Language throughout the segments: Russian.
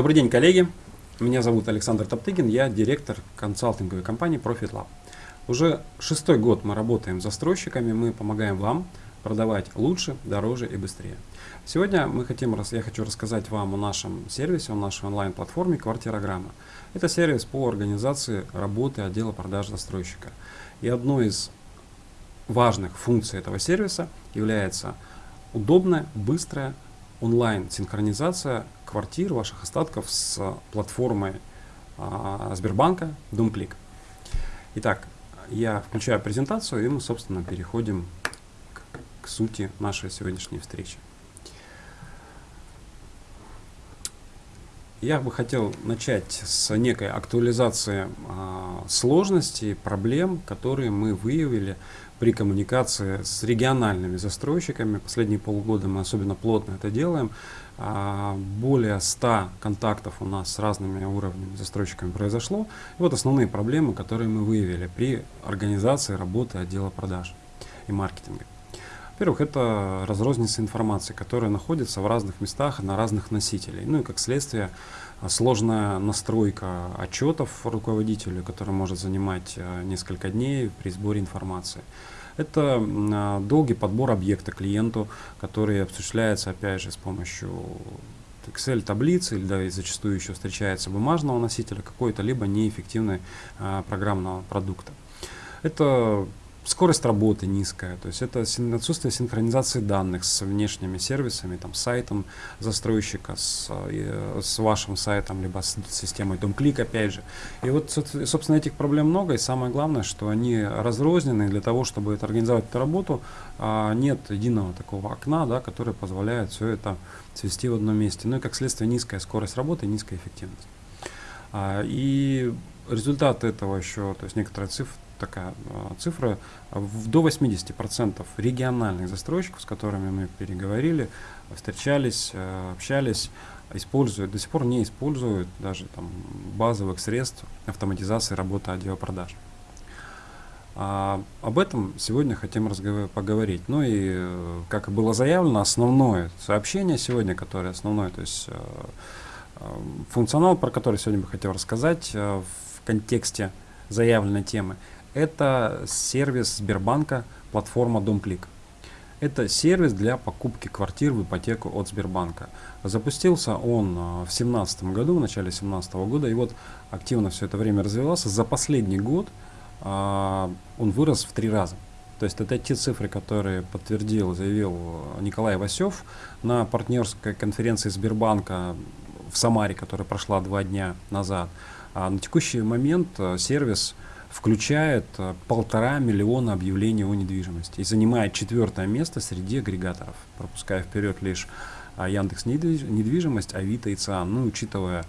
Добрый день, коллеги. Меня зовут Александр Топтыгин, я директор консалтинговой компании Profit Lab. Уже шестой год мы работаем с застройщиками, мы помогаем вам продавать лучше, дороже и быстрее. Сегодня мы хотим, я хочу рассказать вам о нашем сервисе, о нашей онлайн-платформе «Квартирограмма». Это сервис по организации работы отдела продаж застройщика. И одной из важных функций этого сервиса является удобная, быстрая онлайн-синхронизация квартир, ваших остатков с платформой а, Сбербанка DomClick. Итак, я включаю презентацию, и мы, собственно, переходим к, к сути нашей сегодняшней встречи. Я бы хотел начать с некой актуализации а, сложностей, проблем, которые мы выявили при коммуникации с региональными застройщиками. Последние полгода мы особенно плотно это делаем. А, более 100 контактов у нас с разными уровнями застройщиками произошло. И вот основные проблемы, которые мы выявили при организации работы отдела продаж и маркетинга. Во-первых, это разрозненность информации, которая находится в разных местах на разных носителей. Ну и как следствие, сложная настройка отчетов руководителю, который может занимать э, несколько дней при сборе информации. Это а, долгий подбор объекта клиенту, который осуществляется опять же с помощью Excel таблицы или да, и зачастую еще встречается бумажного носителя какой-то либо неэффективной а, программного продукта. Это скорость работы низкая, то есть это отсутствие синхронизации данных с внешними сервисами, там, сайтом застройщика, с, э, с вашим сайтом, либо с системой DomClick, опять же. И вот, собственно, этих проблем много, и самое главное, что они разрознены, для того, чтобы это организовать эту работу, а, нет единого такого окна, да, которое позволяет все это свести в одном месте. Ну и как следствие низкая скорость работы и низкая эффективность. А, и результат этого еще, то есть некоторые цифры, такая э, цифра, до 80% региональных застройщиков, с которыми мы переговорили, встречались, э, общались, используют, до сих пор не используют даже там, базовых средств автоматизации работы отдела продаж. А, об этом сегодня хотим поговорить. Ну и, э, как и было заявлено, основное сообщение сегодня, которое основное, то есть функционал, про который сегодня бы хотел рассказать в контексте заявленной темы, это сервис Сбербанка, платформа DomClick. Это сервис для покупки квартир в ипотеку от Сбербанка. Запустился он а, в 2017 году, в начале 2017 года, и вот активно все это время развивался. За последний год а, он вырос в три раза. То есть это те цифры, которые подтвердил, заявил Николай Васев на партнерской конференции Сбербанка в Самаре, которая прошла два дня назад. А на текущий момент а, сервис включает э, полтора миллиона объявлений о недвижимости и занимает четвертое место среди агрегаторов, пропуская вперед лишь а, Яндекс недвижимость, Авито и ЦИАН. Ну, учитывая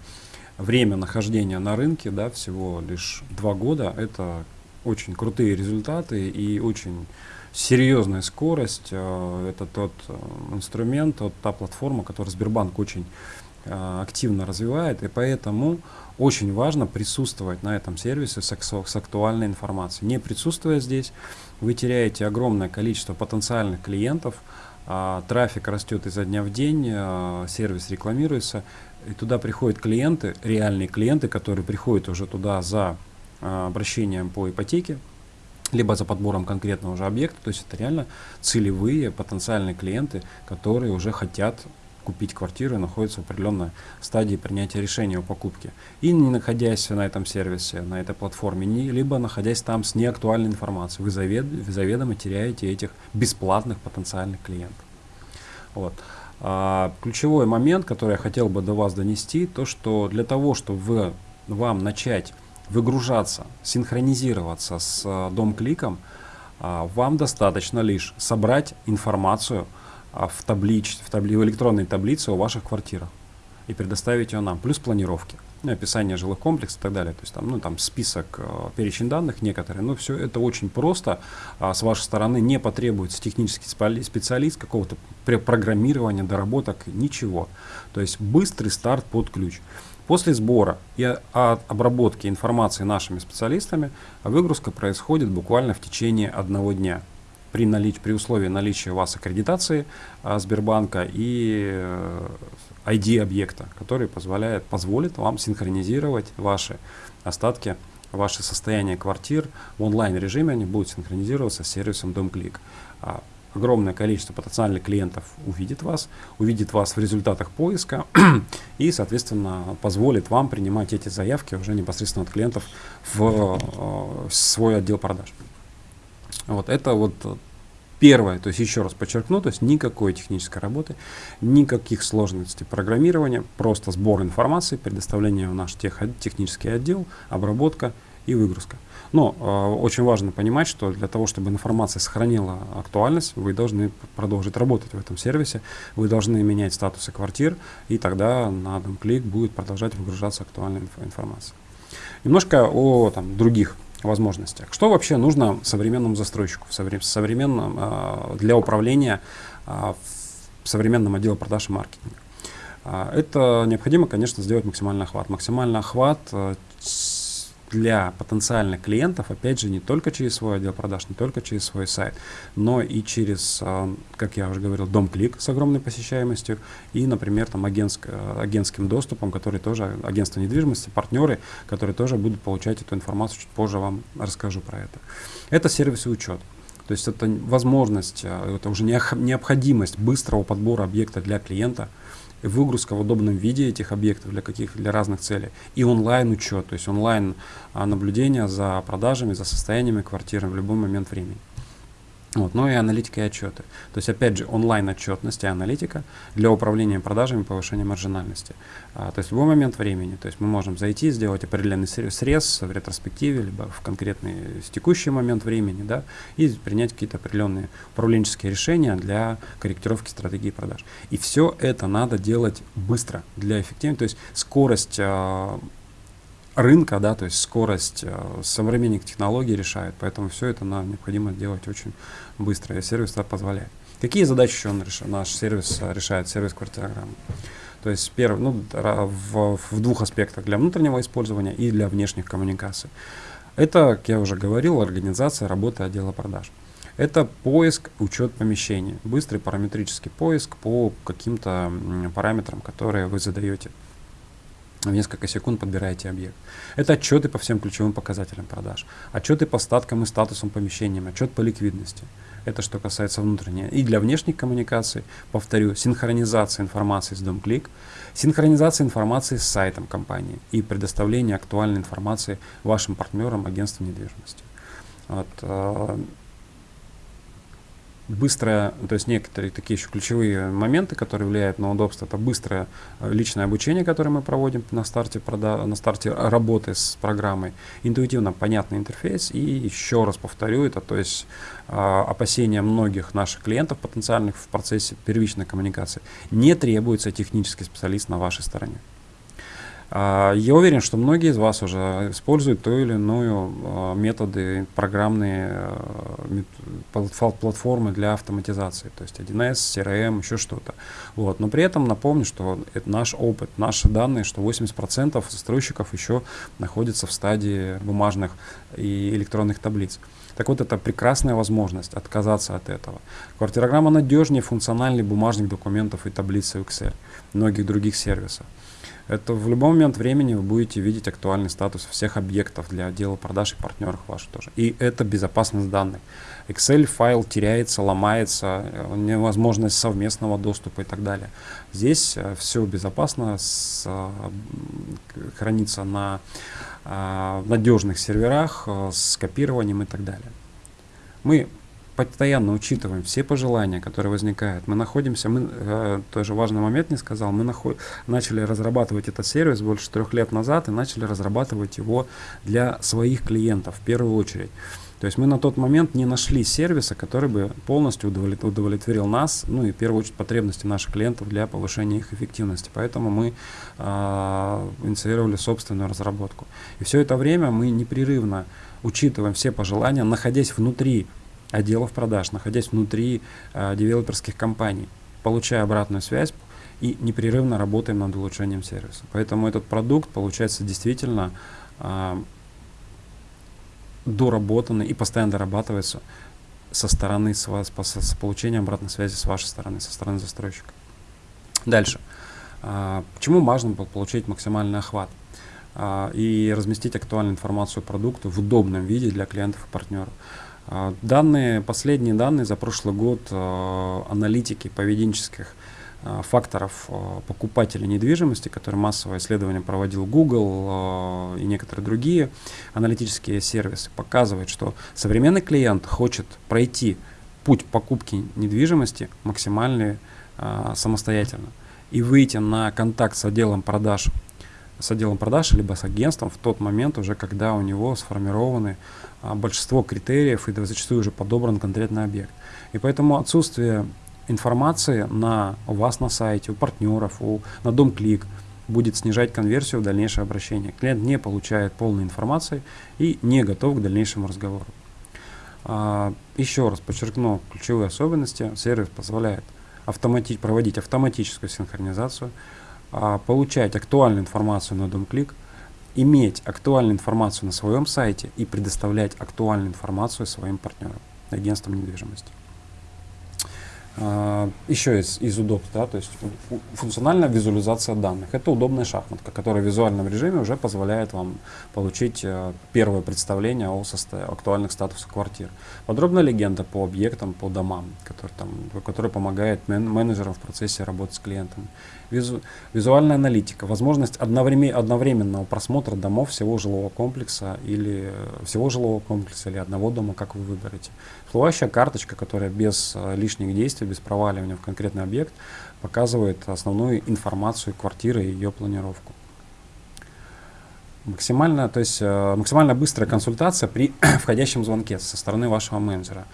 время нахождения на рынке, да, всего лишь два года, это очень крутые результаты и очень серьезная скорость. Э, это тот э, инструмент, тот, та платформа, которую Сбербанк очень активно развивает, и поэтому очень важно присутствовать на этом сервисе с, с актуальной информацией. Не присутствуя здесь, вы теряете огромное количество потенциальных клиентов, а, трафик растет изо дня в день, а, сервис рекламируется, и туда приходят клиенты, реальные клиенты, которые приходят уже туда за а, обращением по ипотеке, либо за подбором конкретного же объекта, то есть это реально целевые потенциальные клиенты, которые уже хотят купить квартиру находится в определенной стадии принятия решения о покупке. И не находясь на этом сервисе, на этой платформе, не, либо находясь там с неактуальной информацией, вы, завед, вы заведомо теряете этих бесплатных потенциальных клиентов. Вот. А, ключевой момент, который я хотел бы до вас донести, то что для того, чтобы вы, вам начать выгружаться, синхронизироваться с а, дом-кликом, а, вам достаточно лишь собрать информацию, в, таблич, в, табли, в электронной таблице о ваших квартирах и предоставить ее нам, плюс планировки, ну, описание жилых комплексов и так далее. То есть там, ну, там список, э, перечень данных некоторые, но все это очень просто. А с вашей стороны не потребуется технический специалист, какого-то программирования, доработок, ничего. То есть быстрый старт под ключ. После сбора и обработки информации нашими специалистами выгрузка происходит буквально в течение одного дня. При, налич, при условии наличия у вас аккредитации а, Сбербанка и ID объекта, который позволяет, позволит вам синхронизировать ваши остатки, ваши состояния квартир в онлайн режиме, они будут синхронизироваться с сервисом DomClick. А, огромное количество потенциальных клиентов увидит вас, увидит вас в результатах поиска и, соответственно, позволит вам принимать эти заявки уже непосредственно от клиентов в э, свой отдел продаж. Вот это вот Первое, то есть еще раз подчеркну, то есть никакой технической работы, никаких сложностей программирования, просто сбор информации, предоставление в наш тех, технический отдел, обработка и выгрузка. Но э, очень важно понимать, что для того, чтобы информация сохранила актуальность, вы должны продолжить работать в этом сервисе, вы должны менять статусы квартир, и тогда на один клик будет продолжать выгружаться актуальная инф информация. Немножко о там, других возможностях. Что вообще нужно современному застройщику, современном, э, для управления в современном отделе продаж и маркетинга? Э, это необходимо, конечно, сделать максимальный охват. Максимальный охват э, для потенциальных клиентов, опять же, не только через свой отдел продаж, не только через свой сайт, но и через, а, как я уже говорил, дом-клик с огромной посещаемостью и, например, там агентск, агентским доступом, который тоже, агентство недвижимости, партнеры, которые тоже будут получать эту информацию, чуть позже вам расскажу про это. Это сервисы учет. То есть это возможность, а, это уже необходимость быстрого подбора объекта для клиента – выгрузка в удобном виде этих объектов для каких для разных целей и онлайн учет, то есть онлайн а, наблюдение за продажами, за состояниями квартиры в любой момент времени. Вот, ну и аналитика и отчеты. То есть, опять же, онлайн-отчетность и аналитика для управления продажами и повышения маржинальности. А, то есть, в любой момент времени. То есть, мы можем зайти, сделать определенный срез в ретроспективе, либо в конкретный текущий момент времени, да, и принять какие-то определенные управленческие решения для корректировки стратегии продаж. И все это надо делать быстро для эффективности. То есть, скорость а, рынка, да, то есть скорость э, современных технологий решает, поэтому все это нам необходимо делать очень быстро, и сервис это позволяет. Какие задачи еще он решает, наш сервис э, решает, сервис квартирограммы? То есть первый, ну, в, в двух аспектах, для внутреннего использования и для внешних коммуникаций. Это, как я уже говорил, организация работы отдела продаж. Это поиск, учет помещений, быстрый параметрический поиск по каким-то параметрам, которые вы задаете в несколько секунд подбираете объект. Это отчеты по всем ключевым показателям продаж, отчеты по статкам и статусам помещения, отчет по ликвидности. Это что касается внутренней. И для внешних коммуникаций, повторю, синхронизация информации с DomClick, синхронизация информации с сайтом компании и предоставление актуальной информации вашим партнерам агентства недвижимости. Вот, э, быстрое, то есть некоторые такие еще ключевые моменты, которые влияют на удобство, это быстрое э, личное обучение, которое мы проводим на старте, прода на старте работы с программой, интуитивно понятный интерфейс. И еще раз повторю это, то есть э, опасения многих наших клиентов потенциальных в процессе первичной коммуникации, не требуется технический специалист на вашей стороне. А, я уверен, что многие из вас уже используют ту или иную а, методы, программные а, платформы для автоматизации, то есть 1С, CRM, еще что-то. Вот. Но при этом напомню, что это наш опыт, наши данные, что 80% застройщиков еще находятся в стадии бумажных и электронных таблиц. Так вот, это прекрасная возможность отказаться от этого. Квартирограмма надежнее функциональных бумажных документов и таблицы Excel, многих других сервисов это в любой момент времени вы будете видеть актуальный статус всех объектов для отдела продаж и партнеров ваших тоже. И это безопасность данных. Excel файл теряется, ломается, э, невозможность совместного доступа и так далее. Здесь э, все безопасно, с, э, хранится на надежных серверах с копированием и так далее. Мы постоянно учитываем все пожелания, которые возникают. Мы находимся, мы э, тоже важный момент не сказал, мы наход, начали разрабатывать этот сервис больше трех лет назад и начали разрабатывать его для своих клиентов в первую очередь. То есть мы на тот момент не нашли сервиса, который бы полностью удовлетворил нас, ну и в первую очередь потребности наших клиентов для повышения их эффективности. Поэтому мы э, инициировали собственную разработку. И все это время мы непрерывно учитываем все пожелания, находясь внутри отделов продаж, находясь внутри э, девелоперских компаний, получая обратную связь и непрерывно работаем над улучшением сервиса. Поэтому этот продукт получается действительно э, доработанный и постоянно дорабатывается со стороны, с, вас, с получением обратной связи с вашей стороны, со стороны застройщика. Дальше. А, почему важно получить максимальный охват а, и разместить актуальную информацию о продукту в удобном виде для клиентов и партнеров? А, данные, последние данные за прошлый год аналитики поведенческих факторов покупателей недвижимости, которые массовое исследование проводил Google и некоторые другие аналитические сервисы, показывают, что современный клиент хочет пройти путь покупки недвижимости максимально самостоятельно. И выйти на контакт с отделом продаж, с отделом продаж либо с агентством в тот момент уже, когда у него сформированы а, большинство критериев и зачастую уже подобран конкретный объект. И поэтому отсутствие информации на, у вас на сайте, у партнеров, у, на дом клик будет снижать конверсию в дальнейшее обращение. Клиент не получает полной информации и не готов к дальнейшему разговору. А, еще раз подчеркну ключевые особенности. Сервис позволяет автомати проводить автоматическую синхронизацию, получать актуальную информацию на дом-клик, иметь актуальную информацию на своем сайте и предоставлять актуальную информацию своим партнерам, агентствам недвижимости. А, еще из, из удобств, да, то есть функциональная визуализация данных. Это удобная шахматка, которая в визуальном режиме уже позволяет вам получить э, первое представление о актуальных статусах квартир. Подробная легенда по объектам, по домам, который, там, который помогает мен менеджерам в процессе работы с клиентами. Визу визуальная аналитика, возможность одновременно, одновременного просмотра домов всего жилого комплекса или э, всего жилого комплекса или одного дома, как вы выберете. Всплывающая карточка, которая без э, лишних действий, без проваливания в конкретный объект, показывает основную информацию квартиры и ее планировку. Максимально, то есть, э, максимально быстрая консультация при входящем звонке со стороны вашего менеджера.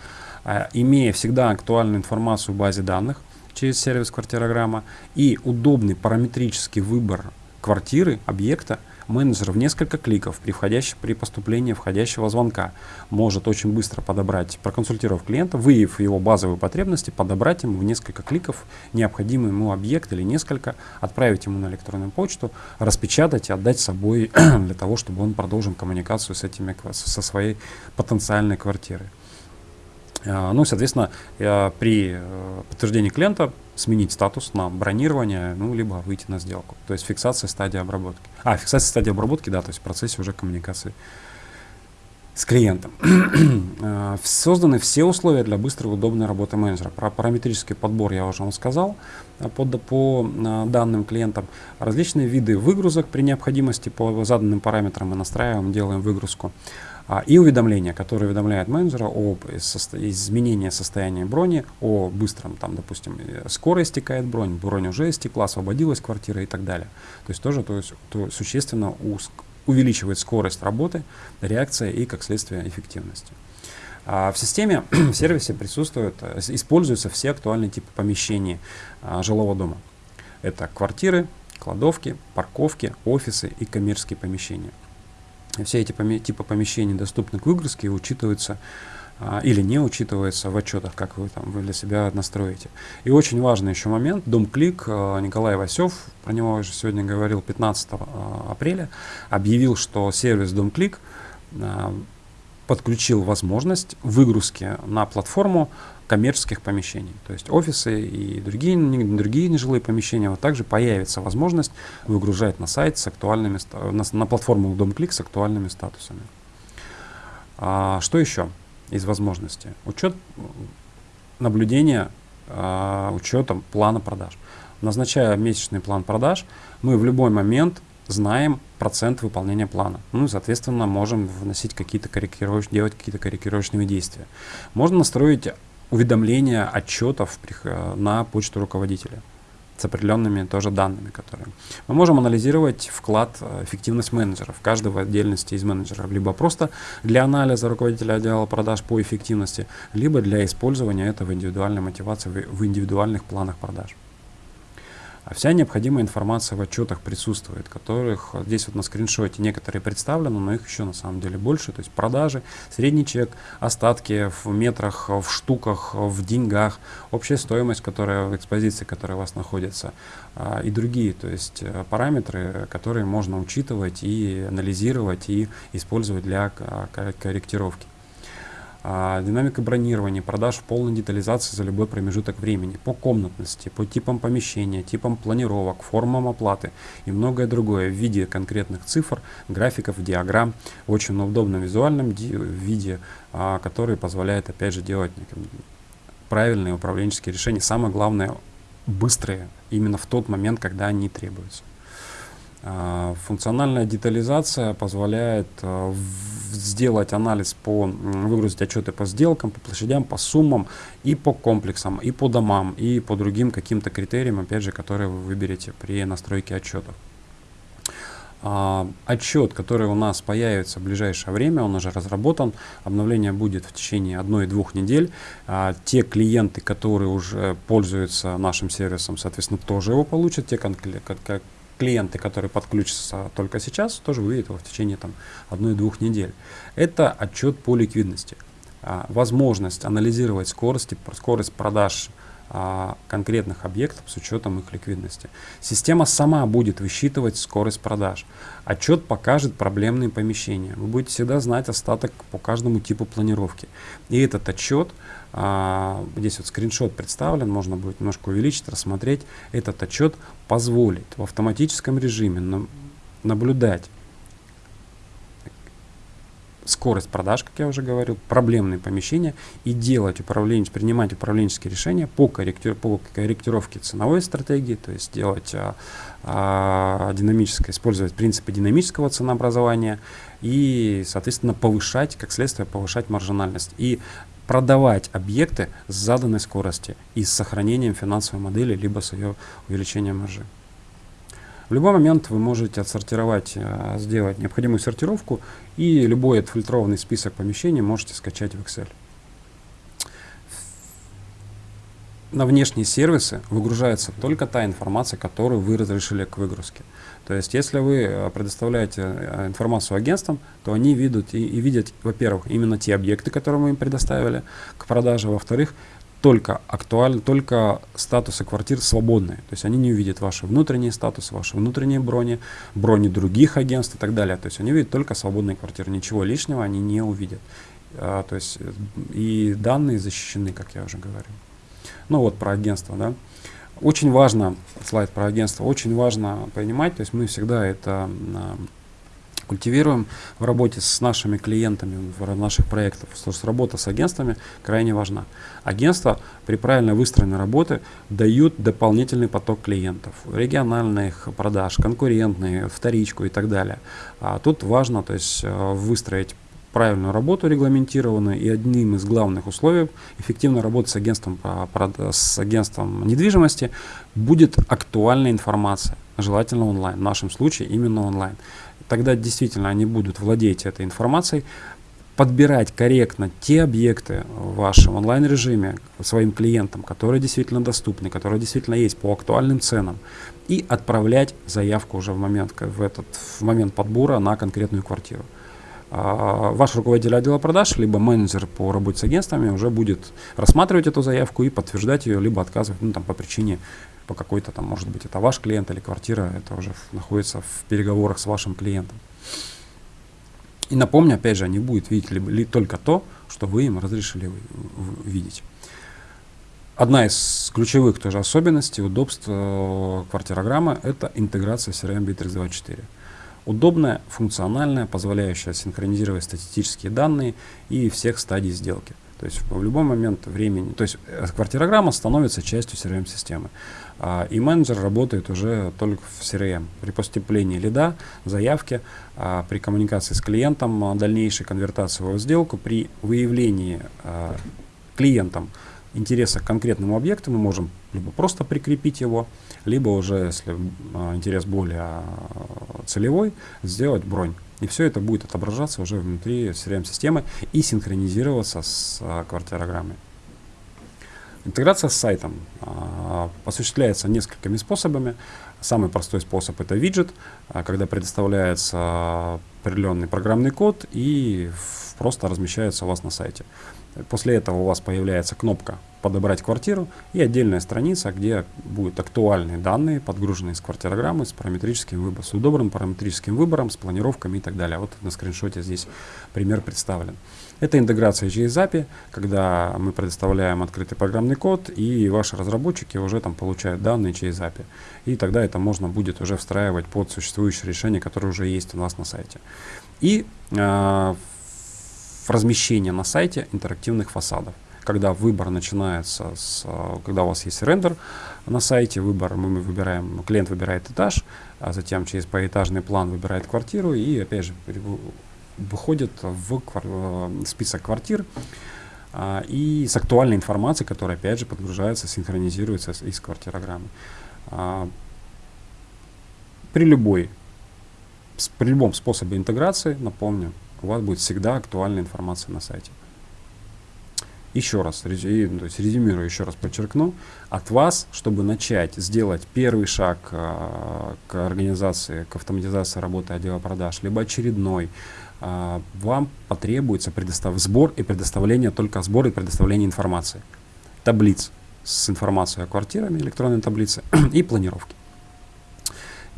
А, имея всегда актуальную информацию в базе данных через сервис квартирограмма и удобный параметрический выбор квартиры, объекта, менеджер в несколько кликов при, входящ, при поступлении входящего звонка может очень быстро подобрать, проконсультировав клиента, выявив его базовые потребности, подобрать ему в несколько кликов необходимый ему объект или несколько, отправить ему на электронную почту, распечатать и отдать с собой для того, чтобы он продолжил коммуникацию с этими, со своей потенциальной квартирой. А, ну, соответственно, при э, подтверждении клиента сменить статус на бронирование, ну, либо выйти на сделку. То есть фиксация стадии обработки. А, фиксация стадии обработки, да, то есть в процессе уже коммуникации с клиентом. А, созданы все условия для быстрой и удобной работы менеджера. Про параметрический подбор я уже вам сказал а, по, по данным клиентам. Различные виды выгрузок при необходимости по заданным параметрам мы настраиваем, делаем выгрузку. А, и уведомления, которые уведомляют менеджера об изменении состояния брони, о быстром, там, допустим, э, скоро истекает бронь, бронь уже истекла, освободилась квартира и так далее. То есть тоже то есть, то существенно увеличивает скорость работы, реакция и, как следствие, эффективности. А в системе, в сервисе присутствуют, э, используются все актуальные типы помещений а, жилого дома. Это квартиры, кладовки, парковки, офисы и коммерческие помещения все эти типы помещений доступны к выгрузке и учитываются а, или не учитываются в отчетах, как вы там вы для себя настроите. И очень важный еще момент, Дом Клик, а, Николай Васев, про него уже сегодня говорил 15 а, апреля, объявил, что сервис Дом Клик а, подключил возможность выгрузки на платформу коммерческих помещений. То есть офисы и другие, другие нежилые помещения, вот также появится возможность выгружать на сайт с актуальными, на, на платформу DomClick с актуальными статусами. А, что еще из возможностей? Учет наблюдения, а, учетом плана продаж. Назначая месячный план продаж, мы в любой момент знаем процент выполнения плана. Ну и, соответственно, можем вносить какие-то корректировочные, делать какие-то корректировочные действия. Можно настроить уведомления отчетов на почту руководителя с определенными тоже данными, которые. Мы можем анализировать вклад, э, эффективность менеджеров, каждого отдельности из менеджеров, либо просто для анализа руководителя отдела продаж по эффективности, либо для использования этого индивидуальной мотивации в индивидуальных планах продаж. А вся необходимая информация в отчетах присутствует, которых здесь вот на скриншоте некоторые представлены, но их еще на самом деле больше. То есть продажи, средний чек, остатки в метрах, в штуках, в деньгах, общая стоимость, которая в экспозиции, которая у вас находится, а, и другие, то есть э, параметры, которые можно учитывать и анализировать и использовать для корректировки. А, динамика бронирования, продаж в полной детализации за любой промежуток времени, по комнатности, по типам помещения, типам планировок, формам оплаты и многое другое в виде конкретных цифр, графиков, диаграмм, в очень удобном визуальном виде, а, который позволяет опять же делать правильные управленческие решения. Самое главное, быстрые, именно в тот момент, когда они требуются. А, функциональная детализация позволяет сделать анализ по, выгрузить отчеты по сделкам, по площадям, по суммам и по комплексам, и по домам, и по другим каким-то критериям, опять же, которые вы выберете при настройке отчетов. А, отчет, который у нас появится в ближайшее время, он уже разработан, обновление будет в течение одной-двух недель. А, те клиенты, которые уже пользуются нашим сервисом, соответственно, тоже его получат. Те клиенты, которые подключатся только сейчас, тоже увидят его в течение там, одной-двух недель. Это отчет по ликвидности. А, возможность анализировать скорость, скорость продаж а, конкретных объектов с учетом их ликвидности. Система сама будет высчитывать скорость продаж. Отчет покажет проблемные помещения. Вы будете всегда знать остаток по каждому типу планировки. И этот отчет, здесь вот скриншот представлен, можно будет немножко увеличить, рассмотреть. Этот отчет позволит в автоматическом режиме наблюдать скорость продаж, как я уже говорил, проблемные помещения и делать управленец, принимать управленческие решения по, корректир, по корректировке ценовой стратегии, то есть делать а, а, динамическое, использовать принципы динамического ценообразования и, соответственно, повышать, как следствие, повышать маржинальность и продавать объекты с заданной скорости и с сохранением финансовой модели, либо с ее увеличением маржи. В любой момент вы можете отсортировать, э, сделать необходимую сортировку и любой отфильтрованный список помещений можете скачать в Excel. На внешние сервисы выгружается только та информация, которую вы разрешили к выгрузке. То есть, если вы э, предоставляете э, информацию агентствам, то они видят и, и видят, во-первых, именно те объекты, которые мы им предоставили к продаже, во-вторых, только актуальны, только статусы квартир свободные. То есть они не увидят ваши внутренние статусы, ваши внутренние брони, брони других агентств и так далее. То есть они видят только свободные квартиры. Ничего лишнего они не увидят. А, то есть и данные защищены, как я уже говорил. Ну вот про агентство, да. Очень важно, слайд про агентство, очень важно понимать, то есть мы всегда это культивируем в работе с нашими клиентами, в наших проектах. Что работа с агентствами крайне важна. Агентства при правильно выстроенной работе дают дополнительный поток клиентов, региональных продаж, конкурентные, вторичку и так далее. А тут важно то есть, э, выстроить правильную работу регламентированную и одним из главных условий эффективной работы с агентством, с агентством недвижимости будет актуальная информация, желательно онлайн, в нашем случае именно онлайн тогда действительно они будут владеть этой информацией, подбирать корректно те объекты в вашем онлайн-режиме своим клиентам, которые действительно доступны, которые действительно есть по актуальным ценам, и отправлять заявку уже в момент, в этот, в момент подбора на конкретную квартиру. А, ваш руководитель отдела продаж, либо менеджер по работе с агентствами уже будет рассматривать эту заявку и подтверждать ее, либо отказывать ну, там, по причине по какой-то там, может быть, это ваш клиент или квартира, это уже находится в переговорах с вашим клиентом. И напомню, опять же, они будут видеть ли, ли только то, что вы им разрешили видеть. Одна из ключевых тоже особенностей, удобств э, квартирограммы – это интеграция CRM Bittrex 24. Удобная, функциональная, позволяющая синхронизировать статистические данные и всех стадий сделки. То есть в любой момент времени, то есть э, квартирограмма становится частью CRM-системы. А, и менеджер работает уже только в CRM. При поступлении лида, заявки, а, при коммуникации с клиентом, а, дальнейшей конвертации в сделку, при выявлении клиентом интереса к конкретному объекту мы можем либо просто прикрепить его, либо уже, если интерес более целевой, сделать бронь. И все это будет отображаться уже внутри CRM-системы и синхронизироваться с квартирограммой. Интеграция с сайтом а, осуществляется несколькими способами. Самый простой способ это виджет, а, когда предоставляется определенный программный код и просто размещается у вас на сайте. После этого у вас появляется кнопка «Подобрать квартиру» и отдельная страница, где будут актуальные данные, подгруженные из квартирограммы с параметрическим выбором, с удобным параметрическим выбором, с планировками и так далее. Вот на скриншоте здесь пример представлен. Это интеграция через API, когда мы предоставляем открытый программный код, и ваши разработчики уже там получают данные через API. И тогда это можно будет уже встраивать под существующее решение, которое уже есть у нас на сайте. И э, размещение на сайте интерактивных фасадов когда выбор начинается с, когда у вас есть рендер на сайте, выбор, мы выбираем, клиент выбирает этаж, а затем через поэтажный план выбирает квартиру и опять же выходит в квар список квартир а, и с актуальной информацией, которая опять же подгружается, синхронизируется с, из квартирограммы. А, при любой, при любом способе интеграции, напомню, у вас будет всегда актуальная информация на сайте. Еще раз, то есть резюмирую, еще раз подчеркну, от вас, чтобы начать сделать первый шаг э, к организации, к автоматизации работы отдела продаж, либо очередной, э, вам потребуется предостав... сбор и предоставление, только сбор и предоставление информации, таблиц с информацией о квартирами, электронной таблицы и планировки.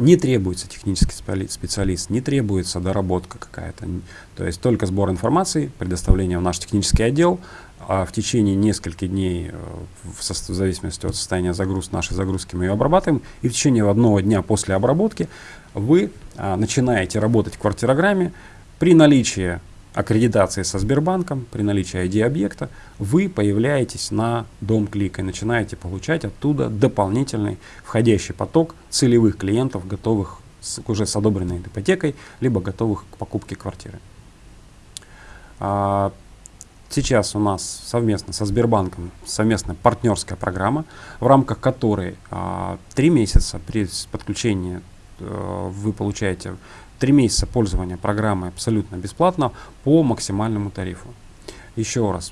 Не требуется технический специалист, не требуется доработка какая-то. То есть только сбор информации, предоставление в наш технический отдел, а в течение нескольких дней, э, в, зависимости от состояния загрузки, нашей загрузки мы ее обрабатываем, и в течение одного дня после обработки вы а, начинаете работать в квартирограмме при наличии аккредитации со Сбербанком, при наличии ID-объекта, вы появляетесь на дом клика и начинаете получать оттуда дополнительный входящий поток целевых клиентов, готовых с, уже с одобренной ипотекой, либо готовых к покупке квартиры. А, сейчас у нас совместно со Сбербанком совместная партнерская программа, в рамках которой а, месяца при подключении а, вы получаете Три месяца пользования программой абсолютно бесплатно по максимальному тарифу. Еще раз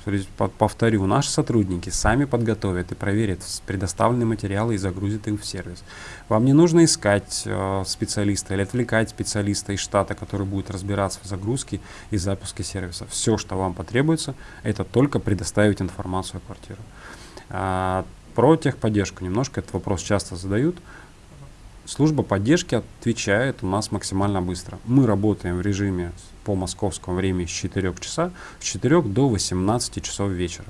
повторю, наши сотрудники сами подготовят и проверят предоставленные материалы и загрузят их в сервис. Вам не нужно искать э, специалиста или отвлекать специалиста из штата, который будет разбираться в загрузке и запуске сервиса. Все, что вам потребуется, это только предоставить информацию о квартире. А, про техподдержку немножко этот вопрос часто задают. Служба поддержки отвечает у нас максимально быстро. Мы работаем в режиме по московскому времени с 4 часа, с 4 до 18 часов вечера.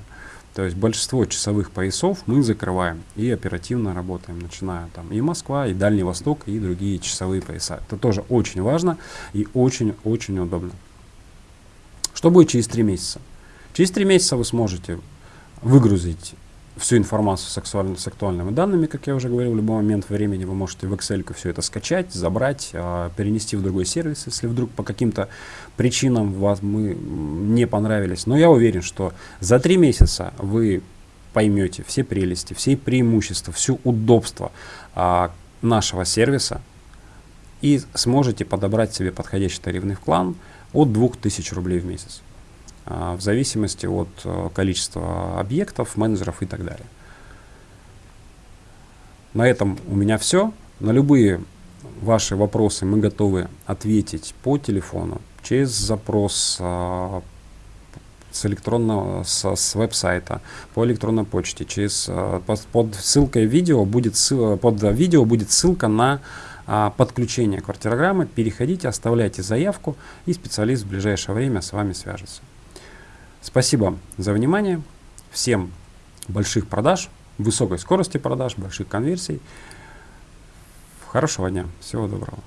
То есть большинство часовых поясов мы закрываем и оперативно работаем, начиная там и Москва, и Дальний Восток, и другие часовые пояса. Это тоже очень важно и очень-очень удобно. Что будет через 3 месяца? Через 3 месяца вы сможете выгрузить всю информацию с, с актуальными данными, как я уже говорил, в любой момент времени вы можете в Excel все это скачать, забрать, э, перенести в другой сервис, если вдруг по каким-то причинам вас мы не понравились. Но я уверен, что за три месяца вы поймете все прелести, все преимущества, все удобства э, нашего сервиса и сможете подобрать себе подходящий тарифный план от 2000 рублей в месяц. А, в зависимости от э, количества объектов, менеджеров и так далее. На этом у меня все. На любые ваши вопросы мы готовы ответить по телефону, через запрос а, с электронного, с, с веб-сайта, по электронной почте, через, а, под, под ссылкой видео будет, ссылка, под видео будет ссылка на а, подключение квартирограммы. Переходите, оставляйте заявку, и специалист в ближайшее время с вами свяжется. Спасибо за внимание. Всем больших продаж, высокой скорости продаж, больших конверсий. Хорошего дня. Всего доброго.